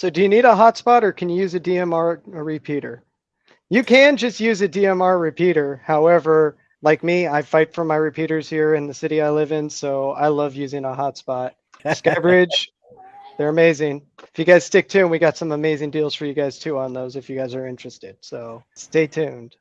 So do you need a hotspot or can you use a DMR a repeater? You can just use a DMR repeater. However, like me, I fight for my repeaters here in the city I live in, so I love using a hotspot. Skybridge, they're amazing. If you guys stick tuned, we got some amazing deals for you guys too on those if you guys are interested. So stay tuned.